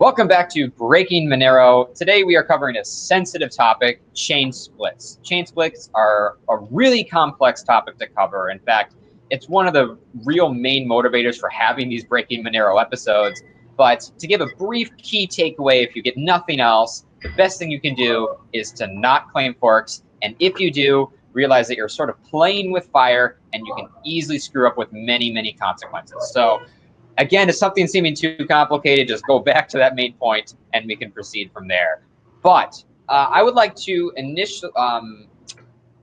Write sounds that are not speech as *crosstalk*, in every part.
Welcome back to Breaking Monero. Today we are covering a sensitive topic, chain splits. Chain splits are a really complex topic to cover. In fact, it's one of the real main motivators for having these Breaking Monero episodes. But to give a brief key takeaway, if you get nothing else, the best thing you can do is to not claim forks. And if you do, realize that you're sort of playing with fire and you can easily screw up with many, many consequences. So Again, if something seeming too complicated, just go back to that main point and we can proceed from there. But uh, I would like to initially um,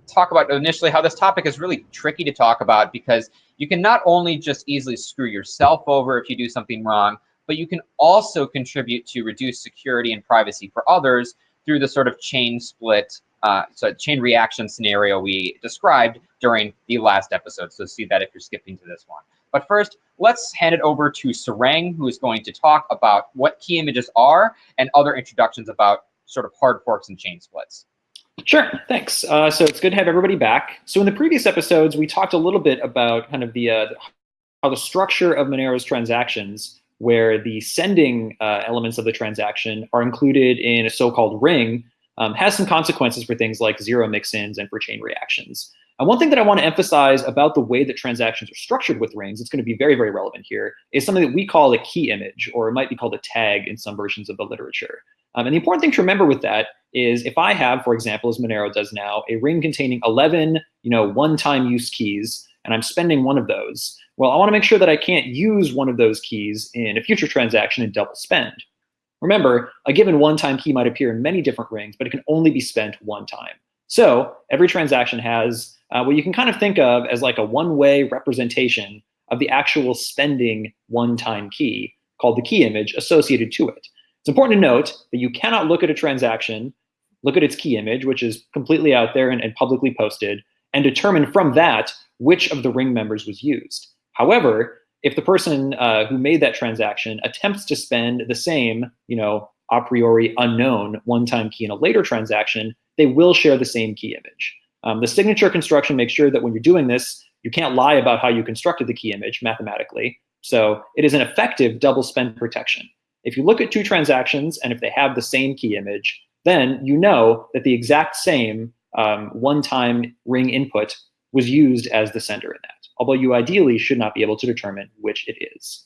talk about initially how this topic is really tricky to talk about because you can not only just easily screw yourself over if you do something wrong, but you can also contribute to reduce security and privacy for others through the sort of chain split, uh, so chain reaction scenario we described during the last episode. So see that if you're skipping to this one. But first, let's hand it over to Sarang, who is going to talk about what key images are and other introductions about sort of hard forks and chain splits. Sure, thanks. Uh, so it's good to have everybody back. So in the previous episodes, we talked a little bit about kind of the uh, how the structure of Monero's transactions, where the sending uh, elements of the transaction are included in a so-called ring, um, has some consequences for things like zero mix-ins and for chain reactions. And one thing that I want to emphasize about the way that transactions are structured with rings, it's going to be very, very relevant here, is something that we call a key image, or it might be called a tag in some versions of the literature. Um, and the important thing to remember with that is if I have, for example, as Monero does now, a ring containing 11 you know, one-time use keys, and I'm spending one of those, well, I want to make sure that I can't use one of those keys in a future transaction and double spend. Remember, a given one-time key might appear in many different rings, but it can only be spent one time. So every transaction has uh, what you can kind of think of as like a one-way representation of the actual spending one-time key called the key image associated to it. It's important to note that you cannot look at a transaction, look at its key image, which is completely out there and, and publicly posted, and determine from that which of the ring members was used. However, if the person uh, who made that transaction attempts to spend the same, you know, a priori unknown one-time key in a later transaction, they will share the same key image. Um, the signature construction makes sure that when you're doing this, you can't lie about how you constructed the key image mathematically. So it is an effective double spend protection. If you look at two transactions and if they have the same key image, then you know that the exact same um, one-time ring input was used as the sender in that, although you ideally should not be able to determine which it is.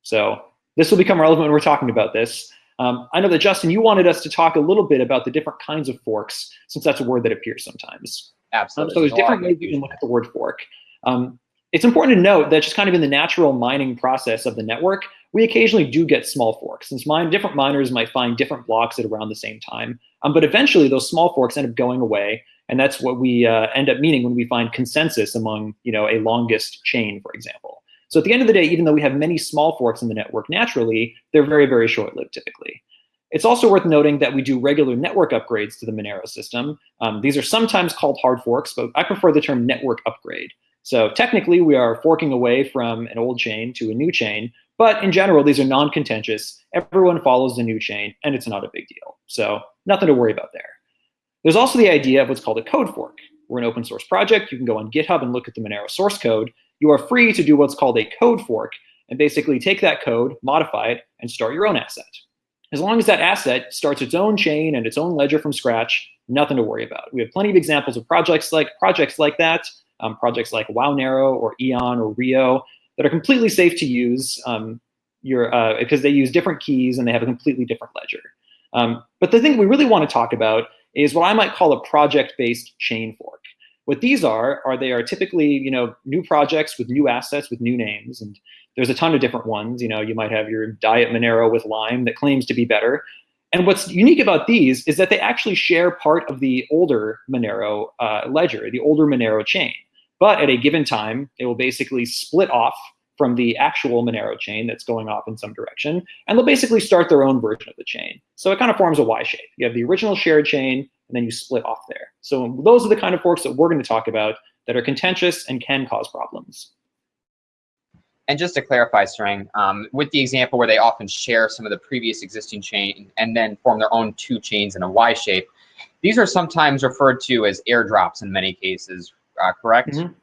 So this will become relevant when we're talking about this. Um, I know that Justin, you wanted us to talk a little bit about the different kinds of forks, since that's a word that appears sometimes. Absolutely. Um, so there's different ways you can look at the word fork. Um, it's important to note that just kind of in the natural mining process of the network, we occasionally do get small forks. Since mine, different miners might find different blocks at around the same time. Um, but eventually those small forks end up going away. And that's what we uh, end up meaning when we find consensus among you know, a longest chain, for example. So at the end of the day, even though we have many small forks in the network naturally, they're very, very short-lived typically. It's also worth noting that we do regular network upgrades to the Monero system. Um, these are sometimes called hard forks, but I prefer the term network upgrade. So technically, we are forking away from an old chain to a new chain, but in general, these are non-contentious. Everyone follows the new chain, and it's not a big deal. So nothing to worry about there. There's also the idea of what's called a code fork. We're an open source project. You can go on GitHub and look at the Monero source code you are free to do what's called a code fork and basically take that code, modify it, and start your own asset. As long as that asset starts its own chain and its own ledger from scratch, nothing to worry about. We have plenty of examples of projects like projects like that, um, projects like Wownero or Aeon or Rio that are completely safe to use um, your, uh, because they use different keys and they have a completely different ledger. Um, but the thing we really want to talk about is what I might call a project-based chain fork. What these are, are they are typically, you know, new projects with new assets with new names. And there's a ton of different ones. You know, you might have your Diet Monero with Lime that claims to be better. And what's unique about these is that they actually share part of the older Monero uh, ledger, the older Monero chain. But at a given time, they will basically split off from the actual Monero chain that's going off in some direction, and they'll basically start their own version of the chain. So it kind of forms a Y shape. You have the original shared chain, and then you split off there. So those are the kind of forks that we're going to talk about that are contentious and can cause problems. And just to clarify, Sarang, um, with the example where they often share some of the previous existing chain and then form their own two chains in a Y shape, these are sometimes referred to as airdrops in many cases, uh, correct? Mm -hmm.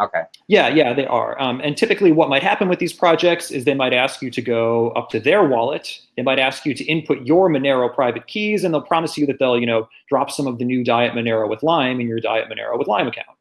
Okay. Yeah, yeah, they are. Um, and typically what might happen with these projects is they might ask you to go up to their wallet. They might ask you to input your Monero private keys, and they'll promise you that they'll, you know, drop some of the new Diet Monero with Lime in your Diet Monero with Lime account.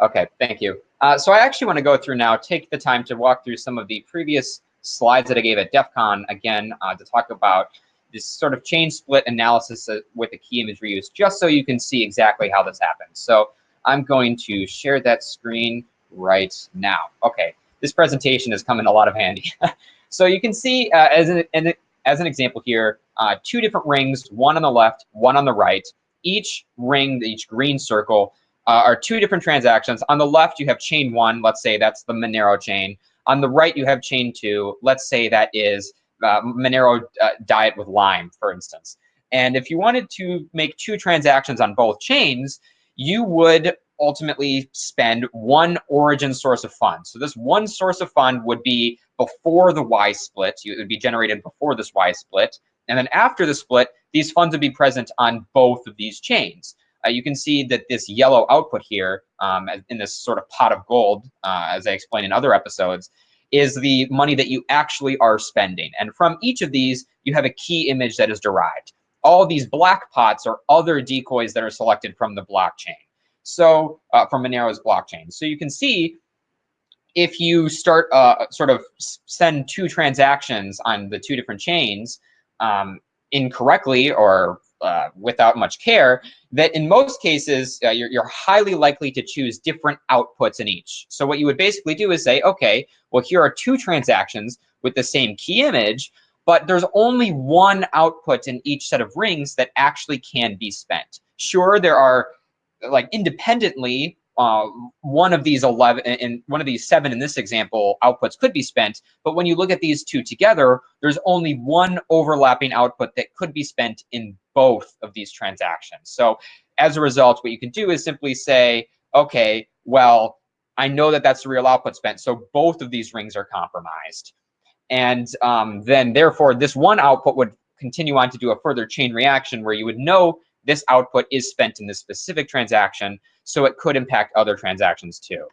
Okay, thank you. Uh, so I actually want to go through now, take the time to walk through some of the previous slides that I gave at DEF CON, again, uh, to talk about this sort of chain split analysis uh, with the key image reuse, just so you can see exactly how this happens. So I'm going to share that screen right now. Okay, this presentation is coming a lot of handy. *laughs* so you can see uh, as, an, as an example here, uh, two different rings, one on the left, one on the right. Each ring, each green circle, uh, are two different transactions. On the left, you have chain one, let's say that's the Monero chain. On the right, you have chain two, let's say that is uh, Monero uh, diet with Lime, for instance. And if you wanted to make two transactions on both chains, you would ultimately spend one origin source of funds. So this one source of fund would be before the Y split. It would be generated before this Y split. And then after the split, these funds would be present on both of these chains. Uh, you can see that this yellow output here um, in this sort of pot of gold, uh, as I explained in other episodes, is the money that you actually are spending. And from each of these, you have a key image that is derived. All these black pots are other decoys that are selected from the blockchain. So uh, from Monero's blockchain. So you can see if you start uh, sort of send two transactions on the two different chains um, incorrectly or uh, without much care, that in most cases, uh, you're, you're highly likely to choose different outputs in each. So what you would basically do is say, okay, well, here are two transactions with the same key image, but there's only one output in each set of rings that actually can be spent. Sure, there are like independently uh, one of these 11 and one of these seven in this example outputs could be spent. But when you look at these two together, there's only one overlapping output that could be spent in both of these transactions. So as a result, what you can do is simply say, okay, well, I know that that's the real output spent. So both of these rings are compromised. And um, then therefore, this one output would continue on to do a further chain reaction where you would know this output is spent in this specific transaction, so it could impact other transactions too.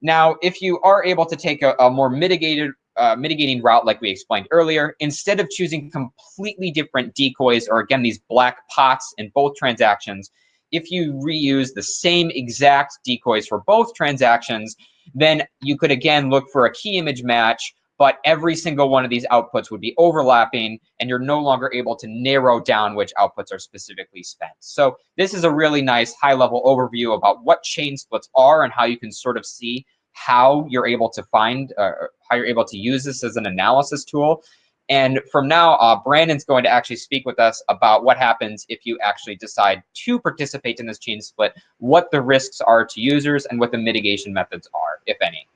Now, if you are able to take a, a more mitigated uh, mitigating route like we explained earlier, instead of choosing completely different decoys or again, these black pots in both transactions, if you reuse the same exact decoys for both transactions, then you could again look for a key image match but every single one of these outputs would be overlapping and you're no longer able to narrow down which outputs are specifically spent. So this is a really nice high level overview about what chain splits are and how you can sort of see how you're able to find, uh, how you're able to use this as an analysis tool. And from now, uh, Brandon's going to actually speak with us about what happens if you actually decide to participate in this chain split, what the risks are to users, and what the mitigation methods are, if any.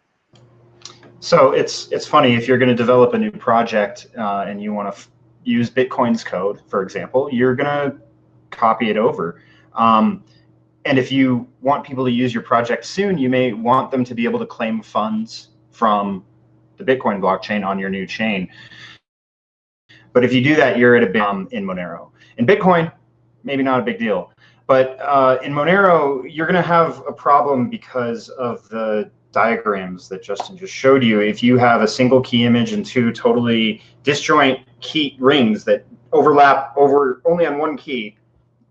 So it's it's funny if you're going to develop a new project uh, and you want to use Bitcoin's code, for example, you're going to copy it over. Um, and if you want people to use your project soon, you may want them to be able to claim funds from the Bitcoin blockchain on your new chain. But if you do that, you're at a big um, in Monero. In Bitcoin, maybe not a big deal. But uh, in Monero, you're going to have a problem because of the diagrams that Justin just showed you, if you have a single key image and two totally disjoint key rings that overlap over only on one key,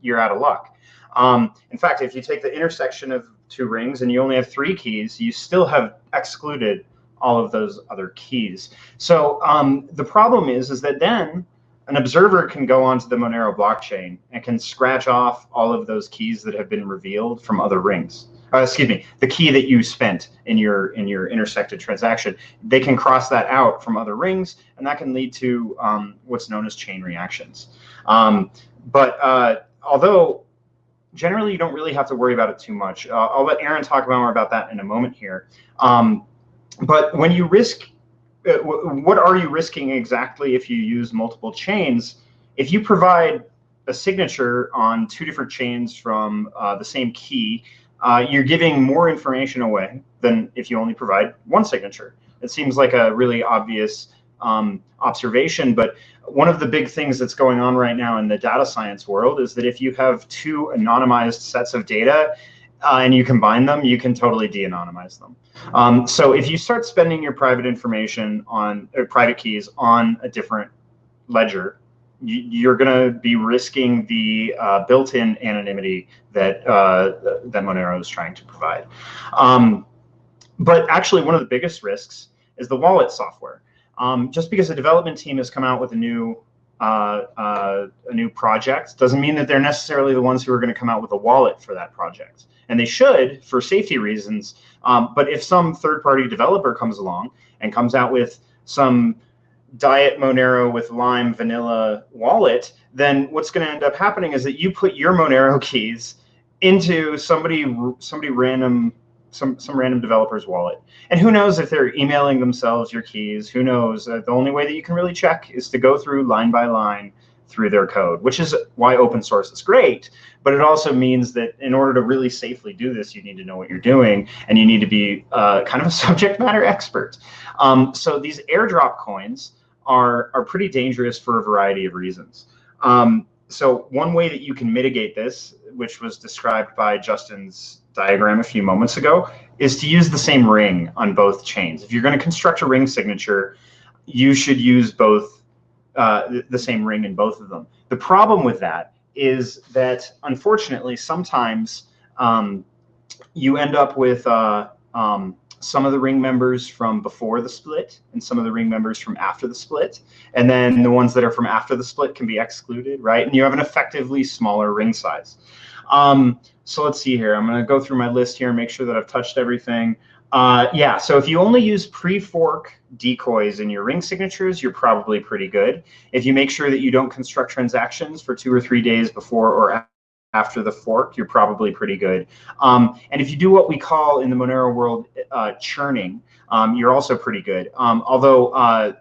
you're out of luck. Um, in fact, if you take the intersection of two rings and you only have three keys, you still have excluded all of those other keys. So um, the problem is, is that then an observer can go onto the Monero blockchain and can scratch off all of those keys that have been revealed from other rings uh, excuse me, the key that you spent in your in your intersected transaction, they can cross that out from other rings, and that can lead to um, what's known as chain reactions. Um, but uh, although generally you don't really have to worry about it too much, uh, I'll let Aaron talk about more about that in a moment here. Um, but when you risk, uh, what are you risking exactly if you use multiple chains? If you provide a signature on two different chains from uh, the same key, uh, you're giving more information away than if you only provide one signature. It seems like a really obvious um, observation, but one of the big things that's going on right now in the data science world is that if you have two anonymized sets of data, uh, and you combine them, you can totally de-anonymize them. Um, so if you start spending your private information on private keys on a different ledger, you're going to be risking the uh, built-in anonymity that uh, that Monero is trying to provide. Um, but actually, one of the biggest risks is the wallet software. Um, just because a development team has come out with a new uh, uh, a new project doesn't mean that they're necessarily the ones who are going to come out with a wallet for that project. And they should for safety reasons. Um, but if some third-party developer comes along and comes out with some diet Monero with Lime vanilla wallet, then what's going to end up happening is that you put your Monero *laughs* keys into somebody somebody random some some random developer's wallet. And who knows if they're emailing themselves your keys? Who knows? Uh, the only way that you can really check is to go through line by line through their code, which is why open source is great. But it also means that in order to really safely do this, you need to know what you're doing, and you need to be uh, kind of a *laughs* subject matter expert. Um, so these airdrop coins are are pretty dangerous for a variety of reasons. Um, so one way that you can mitigate this, which was described by Justin's diagram a few moments ago, is to use the same ring on both chains. If you're going to construct a ring signature, you should use both uh, the same ring in both of them. The problem with that is that unfortunately, sometimes um, you end up with uh, um, some of the ring members from before the split and some of the ring members from after the split. And then the ones that are from after the split can be excluded, right? And you have an effectively smaller ring size. Um, so let's see here. I'm going to go through my list here and make sure that I've touched everything. Uh, yeah, so if you only use pre-fork decoys in your ring signatures, you're probably pretty good. If you make sure that you don't construct transactions for two or three days before or after the fork, you're probably pretty good. Um, and if you do what we call in the Monero world uh, churning, um, you're also pretty good. Um, although uh,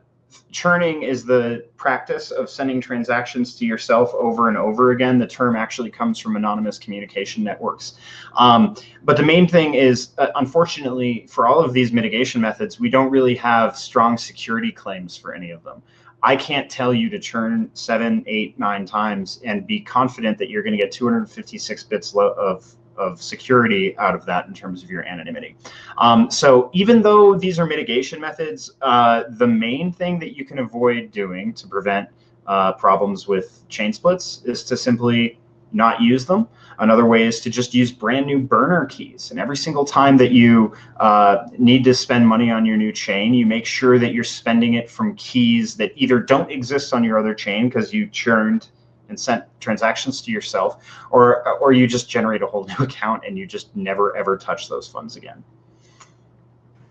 churning is the practice of sending transactions to yourself over and over again. The term actually comes from anonymous communication networks. Um, but the main thing is, uh, unfortunately, for all of these mitigation methods, we don't really have strong security claims for any of them. I can't tell you to churn seven, eight, nine times and be confident that you're going to get 256 bits of, of security out of that in terms of your anonymity. Um, so even though these are mitigation methods, uh, the main thing that you can avoid doing to prevent uh, problems with chain splits is to simply not use them. Another way is to just use brand new burner keys. And every single time that you uh, need to spend money on your new chain, you make sure that you're spending it from keys that either don't exist on your other chain because you churned and sent transactions to yourself, or or you just generate a whole *laughs* new account and you just never ever touch those funds again.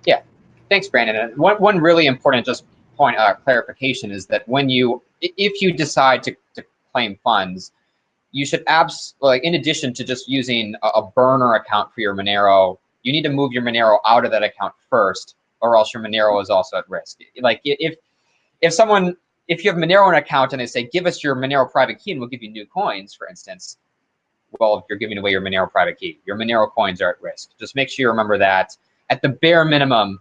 Yeah, thanks, Brandon. And one one really important just point uh, clarification is that when you if you decide to, to claim funds, you should abs like in addition to just using a, a, burner account for your Monero, you need to move your Monero out of that account first, or else your Monero is also at risk. Like if if someone if you have Monero in an account and they say, give us your Monero private key and we'll give you new coins, for instance, well, if you're giving away your Monero private key, your Monero coins are at risk. Just make sure you remember that. At the bare minimum,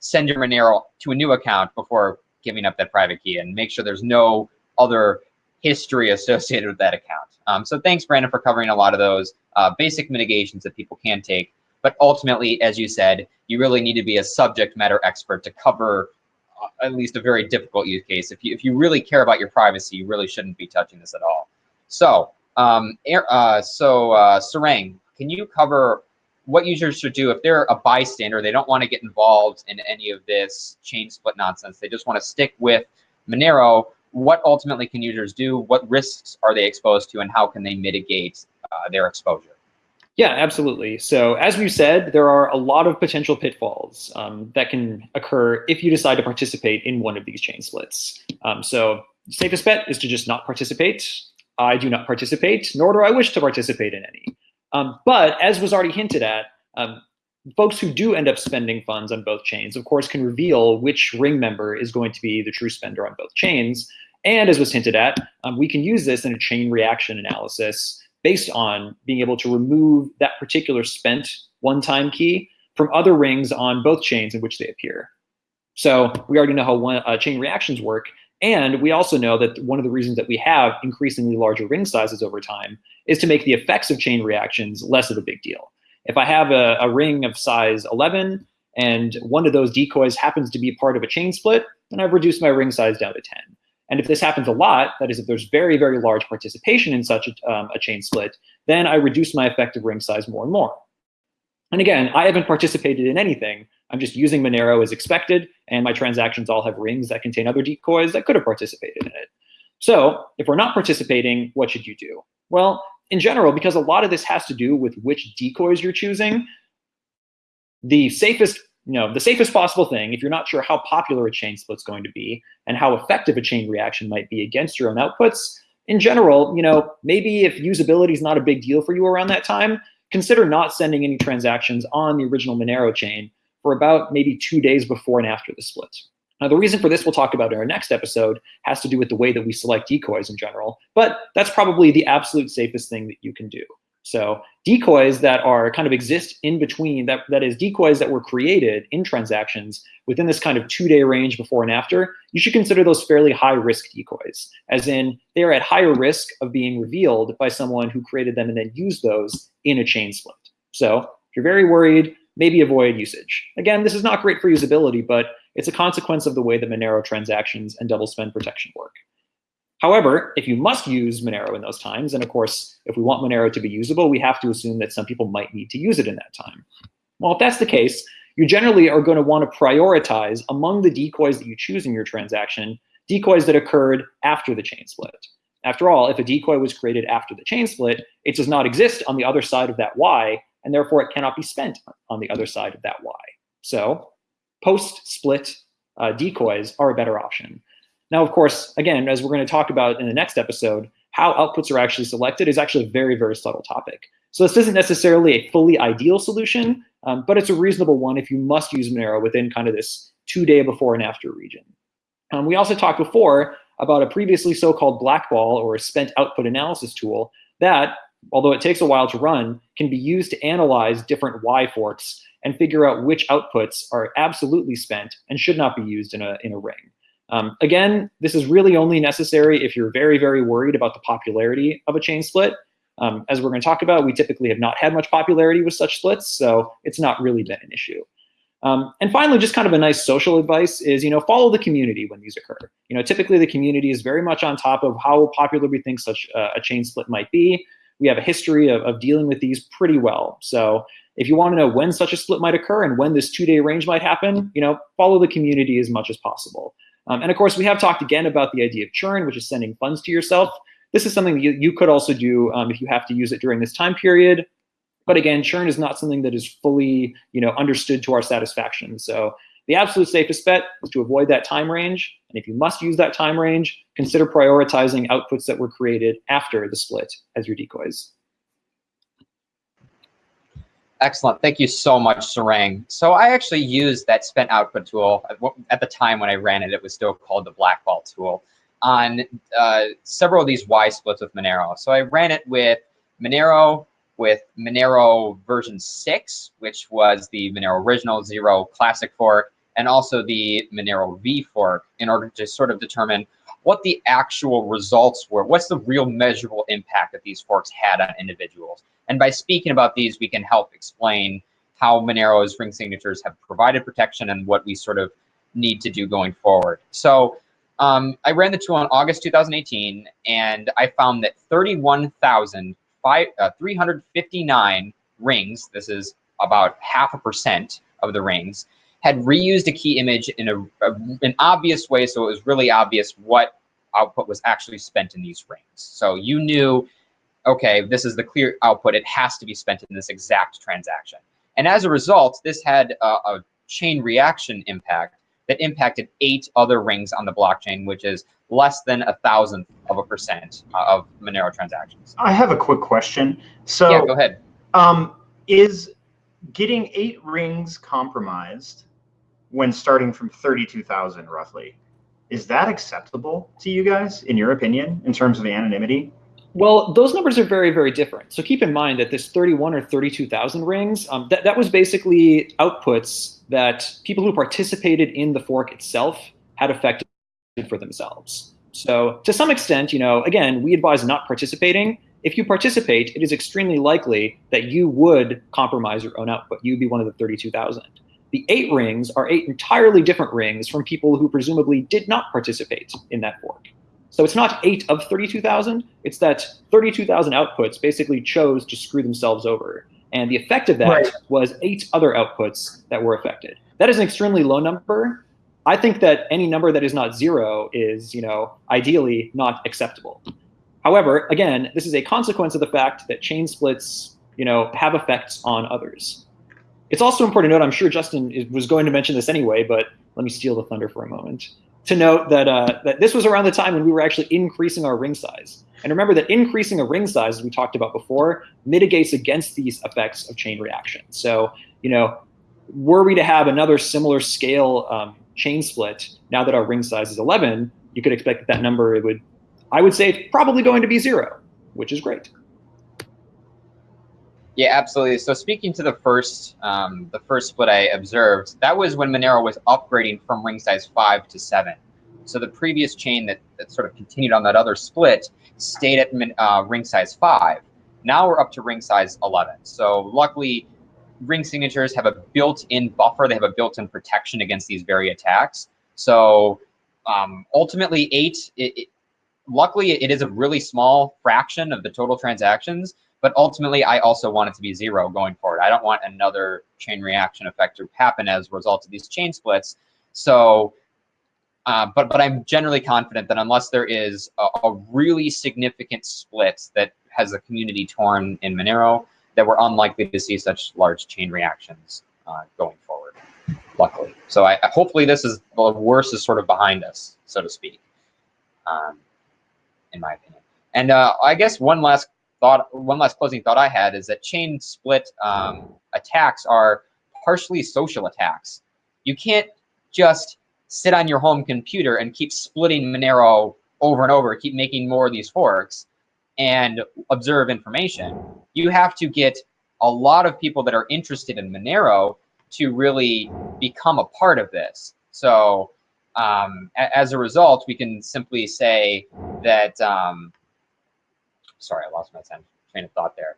send your Monero to a new account before giving up that private key and make sure there's no other history associated with that account. Um, so thanks, Brandon, for covering a lot of those uh, basic mitigations that people can take. But ultimately, as you said, you really need to be a subject matter expert to cover uh, at least a very difficult use case. If you, if you really care about your privacy, you really shouldn't be touching this at all. So, um, uh, so uh, Sarang, can you cover what users should do if they're a bystander, they don't want to get involved in any of this chain split nonsense, they just want to stick with Monero, what ultimately can users do? What risks are they exposed to and how can they mitigate uh, their exposure? Yeah, absolutely. So as we said, there are a lot of potential pitfalls um, that can occur if you decide to participate in one of these chain splits. Um, so safest bet is to just not participate. I do not participate, nor do I wish to participate in any. Um, but as was already hinted at, um, folks who do end up spending funds on both chains, of course, can reveal which ring member is going to be the true spender on both chains. And as was hinted at, um, we can use this in a chain reaction analysis based on being able to remove that particular spent one-time key from other rings on both chains in which they appear. So we already know how one, uh, chain reactions work. And we also know that one of the reasons that we have increasingly larger ring sizes over time is to make the effects of chain reactions less of a big deal. If I have a, a ring of size 11 and one of those decoys happens to be part of a chain split, then I've reduced my ring size down to 10. And if this happens a lot, that is if there's very, very large participation in such a, um, a chain split, then I reduce my effective ring size more and more. And again, I haven't participated in anything. I'm just using Monero as expected, and my transactions all have rings that contain other decoys that could have participated in it. So if we're not participating, what should you do? Well, in general, because a lot of this has to do with which decoys you're choosing, the safest, you know, the safest possible thing, if you're not sure how popular a chain split's going to be and how effective a chain reaction might be against your own outputs, in general, you know, maybe if usability is not a big deal for you around that time, consider not sending any transactions on the original Monero chain for about maybe two days before and after the split. Now, the reason for this we'll talk about in our next episode has to do with the way that we select decoys in general, but that's probably the absolute safest thing that you can do. So decoys that are kind of exist in between, that, that is decoys that were created in transactions within this kind of two-day range before and after, you should consider those fairly high-risk decoys, as in they are at higher risk of being revealed by someone who created them and then used those in a chain split. So if you're very worried, maybe avoid usage. Again, this is not great for usability, but it's a consequence of the way the Monero transactions and double spend protection work. However, if you must use Monero in those times, and of course, if we want Monero to be usable, we have to assume that some people might need to use it in that time. Well, if that's the case, you generally are going to want to prioritize among the decoys that you choose in your transaction, decoys that occurred after the chain split. After all, if a decoy was created after the chain split, it does not exist on the other side of that Y, and therefore it cannot be spent on the other side of that Y. So post-split uh, decoys are a better option. Now, of course, again, as we're going to talk about in the next episode, how outputs are actually selected is actually a very, very subtle topic. So this isn't necessarily a fully ideal solution, um, but it's a reasonable one if you must use Monero within kind of this two-day before and after region. Um, we also talked before about a previously so-called blackball or spent output analysis tool that, although it takes a while to run, can be used to analyze different Y forks and figure out which outputs are absolutely spent and should not be used in a, in a ring. Um, again, this is really only necessary if you're very, very worried about the popularity of a chain split. Um, as we're going to talk about, we typically have not had much popularity with such splits, so it's not really been an issue. Um, and finally, just kind of a nice social advice is, you know, follow the community when these occur. You know, typically the community is very much on top of how popular we think such a, a chain split might be. We have a history of, of dealing with these pretty well. So if you want to know when such a split might occur and when this two-day range might happen, you know, follow the community as much as possible. Um, and of course, we have talked again about the idea of churn, which is sending funds to yourself. This is something that you, you could also do um, if you have to use it during this time period. But again, churn is not something that is fully you know, understood to our satisfaction. So the absolute safest bet is to avoid that time range. And if you must use that time range, consider prioritizing outputs that were created after the split as your decoys. Excellent. Thank you so much, Sarang. So I actually used that spent output tool. At the time when I ran it, it was still called the Blackball tool on uh, several of these Y splits with Monero. So I ran it with Monero, with Monero version 6, which was the Monero original zero classic fork, and also the Monero V fork in order to sort of determine what the actual results were. What's the real measurable impact that these forks had on individuals? And by speaking about these, we can help explain how Monero's ring signatures have provided protection and what we sort of need to do going forward. So um, I ran the tool in August 2018, and I found that 31,359 uh, rings, this is about half a percent of the rings, had reused a key image in a, a, an obvious way, so it was really obvious what output was actually spent in these rings. So you knew okay, this is the clear output. It has to be spent in this exact transaction. And as a result, this had a, a chain reaction impact that impacted eight other rings on the blockchain, which is less than a thousandth of a percent of Monero transactions. I have a quick question. So yeah, go ahead. Um, is getting eight rings compromised when starting from 32,000 roughly, is that acceptable to you guys, in your opinion, in terms of anonymity? Well, those numbers are very, very different. So keep in mind that this 31 or 32,000 rings, um, that, that was basically outputs that people who participated in the fork itself had affected for themselves. So to some extent, you know, again, we advise not participating if you participate, it is extremely likely that you would compromise your own output. You'd be one of the 32,000. The eight rings are eight entirely different rings from people who presumably did not participate in that fork. So it's not eight of 32,000, it's that 32,000 outputs basically chose to screw themselves over. And the effect of that right. was eight other outputs that were affected. That is an extremely low number. I think that any number that is not zero is, you know, ideally not acceptable. However, again, this is a consequence of the fact that chain splits, you know, have effects on others. It's also important to note, I'm sure Justin was going to mention this anyway, but let me steal the thunder for a moment, to note that, uh, that this was around the time when we were actually increasing our ring size. And remember that increasing a ring size, as we talked about before, mitigates against these effects of chain reaction. So, you know, were we to have another similar scale um, chain split, now that our ring size is 11, you could expect that that number would, I would say, it's probably going to be zero, which is great. Yeah, absolutely. So speaking to the first, um, the first split I observed, that was when Monero was upgrading from ring size five to seven. So the previous chain that, that sort of continued on that other split stayed at uh, ring size five. Now we're up to ring size 11. So luckily, ring signatures have a built-in buffer. They have a built-in protection against these very attacks. So um, ultimately, eight. It, it, luckily, it is a really small fraction of the total transactions. But ultimately, I also want it to be zero going forward. I don't want another chain reaction effect to happen as a result of these chain splits. So uh, but but I'm generally confident that unless there is a, a, really significant split that has a community torn in Monero, that we're unlikely to see such large chain reactions uh, going forward. Luckily, so I, hopefully this is the worst is sort of behind us, so to speak, um, in my opinion. And uh, I guess one last thought, one last closing thought I had is that chain split um, attacks are partially social attacks. You can't just sit on your home computer and keep splitting Monero over and over, keep making more of these forks and observe information. You have to get a lot of people that are interested in Monero to really become a part of this. So um, as a result, we can simply say that, um, sorry, I lost my train of thought there.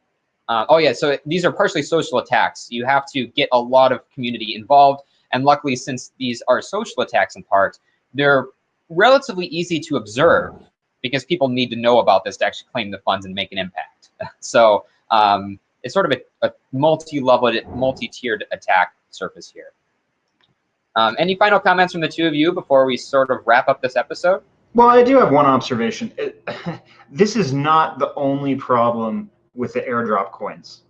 Uh, oh yeah, so these are partially social attacks. You have to get a lot of community involved. And luckily, since these are social attacks in part, they're relatively easy to observe because people need to know about this to actually claim the funds and make an impact. *laughs* so um, it's sort of a, a multi-level, multi-tiered attack surface here. Um, any final comments from the two of you before we sort of wrap up this episode? Well, I do have one observation. It, *laughs* this is not the only problem with the airdrop coins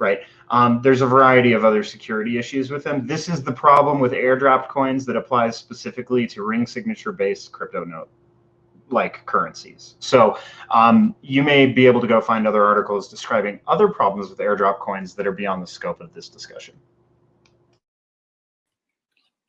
right? Um, there's a variety of other security issues with them. This is the problem with airdrop coins that applies specifically to ring signature based CryptoNote like currencies. So um, you may be able to go find other articles describing other problems with airdrop coins that are beyond the scope of this discussion.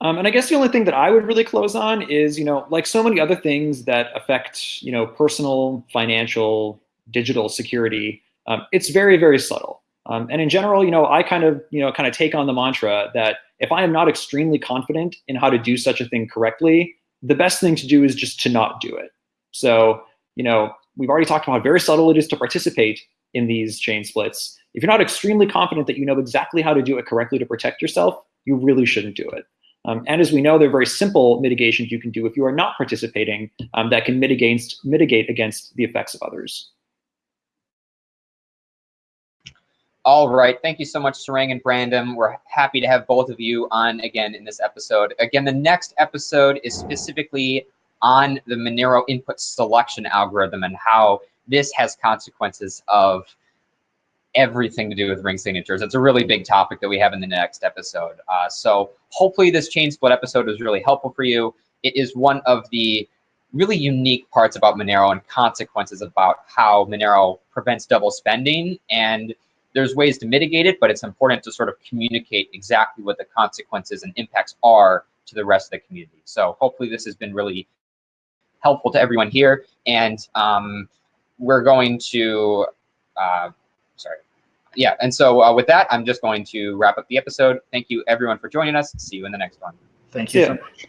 Um, and I guess the only thing that I would really close on is, you know, like so many other things that affect, you know, personal, financial, digital security, um, it's very, very subtle. Um, and in general, you know, I kind of, you know, kind of take on the mantra that if I am not extremely confident in how to do such a thing correctly, the best thing to do is just to not do it. So, you know, we've already talked about how very subtle it is to participate in these chain splits. If you're not extremely confident that you know exactly how to do it correctly to protect yourself, you really shouldn't do it. Um, and as we know, there are very simple mitigations you can do if you are not participating um, that can mitigate, mitigate against the effects of others. All right. Thank you so much, Sarang and Brandon. We're happy to have both of you on again in this episode. Again, the next episode is specifically on the Monero input selection algorithm and how this has consequences of everything to do with ring signatures. It's a really big topic that we have in the next episode. Uh, so hopefully this chain split episode was really helpful for you. It is one of the really unique parts about Monero and consequences about how Monero prevents double spending and there's ways to mitigate it, but it's important to sort of communicate exactly what the consequences and impacts are to the rest of the community. So hopefully this has been really helpful to everyone here. And um, we're going to, uh, sorry. Yeah, and so uh, with that, I'm just going to wrap up the episode. Thank you everyone for joining us. See you in the next one. Thank you yeah. so much.